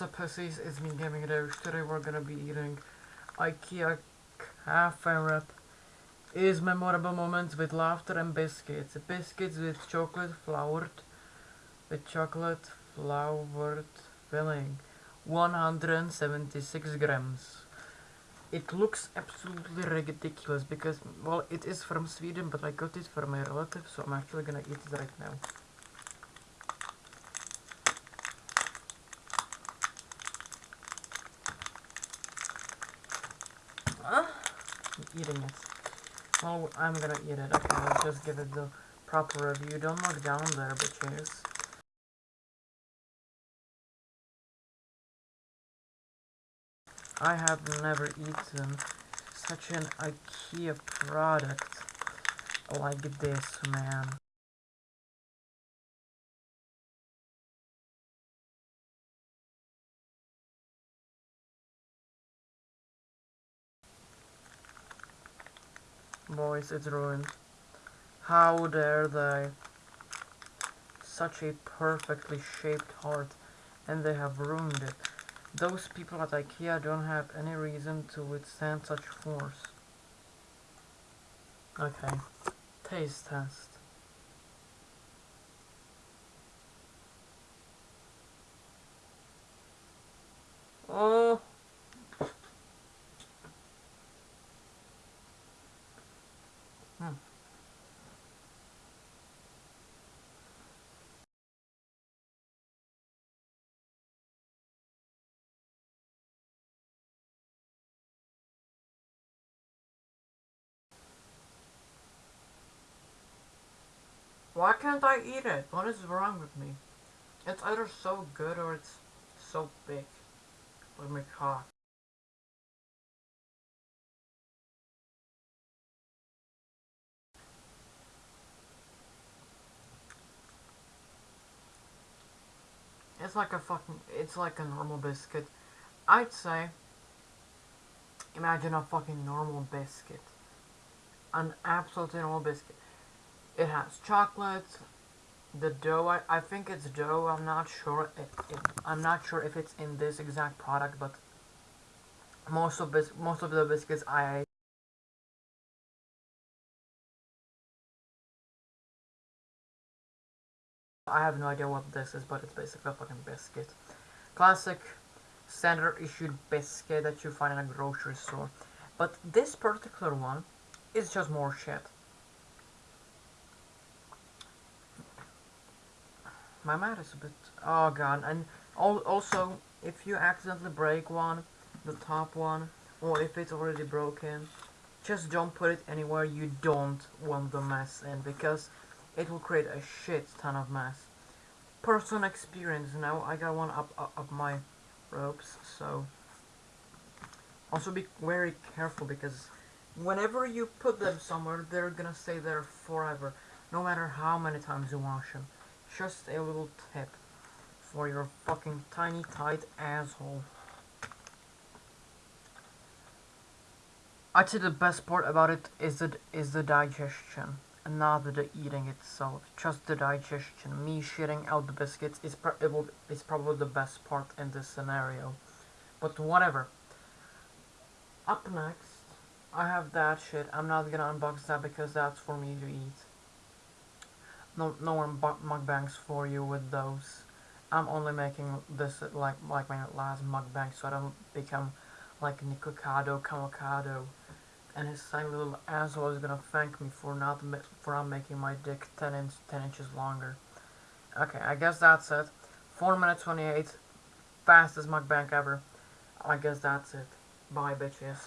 what's up pussies, it's me Gaming Doge. Today we're gonna be eating IKEA Kafferep. Is memorable moments with laughter and biscuits. Biscuits with chocolate flavored with chocolate flavored filling. 176 grams. It looks absolutely ridiculous because well it is from Sweden but I got it from my relative so I'm actually gonna eat it right now. Eating it. Well, oh, I'm gonna eat it. Okay, just give it the proper review. Don't look down there, bitches. I have never eaten such an IKEA product like this, man. Boys, it's ruined. How dare they? Such a perfectly shaped heart, and they have ruined it. Those people at IKEA don't have any reason to withstand such force. Okay, taste test. Oh! Why can't I eat it? What is wrong with me? It's either so good or it's so big. Like my cock. It's like a fucking, it's like a normal biscuit. I'd say, imagine a fucking normal biscuit. An absolutely normal biscuit. It has chocolate, the dough, I, I think it's dough, I'm not sure, it, it, I'm not sure if it's in this exact product, but most of, bis most of the biscuits I I have no idea what this is, but it's basically a fucking biscuit. Classic standard issued biscuit that you find in a grocery store. But this particular one is just more shit. My mat is a bit... Oh god, and also, if you accidentally break one, the top one, or if it's already broken, just don't put it anywhere you don't want the mess in, because it will create a shit ton of mess. Personal experience, know, I got one up, up, up my ropes, so... Also be very careful, because whenever you put them somewhere, they're gonna stay there forever, no matter how many times you wash them. Just a little tip for your fucking tiny tight asshole. I'd say the best part about it is the, is the digestion not the eating itself, just the digestion. Me shitting out the biscuits is, pr it will, is probably the best part in this scenario. But whatever. Up next, I have that shit. I'm not gonna unbox that because that's for me to eat. No, no one mukbangs for you with those. I'm only making this like like my last mukbang so I don't become like Nikocado Kamokado and his tiny little asshole is gonna thank me for not for not making my dick 10 inch 10 inches longer. Okay, I guess that's it. 4 minutes 28, fastest mukbang ever. I guess that's it. Bye, bitches.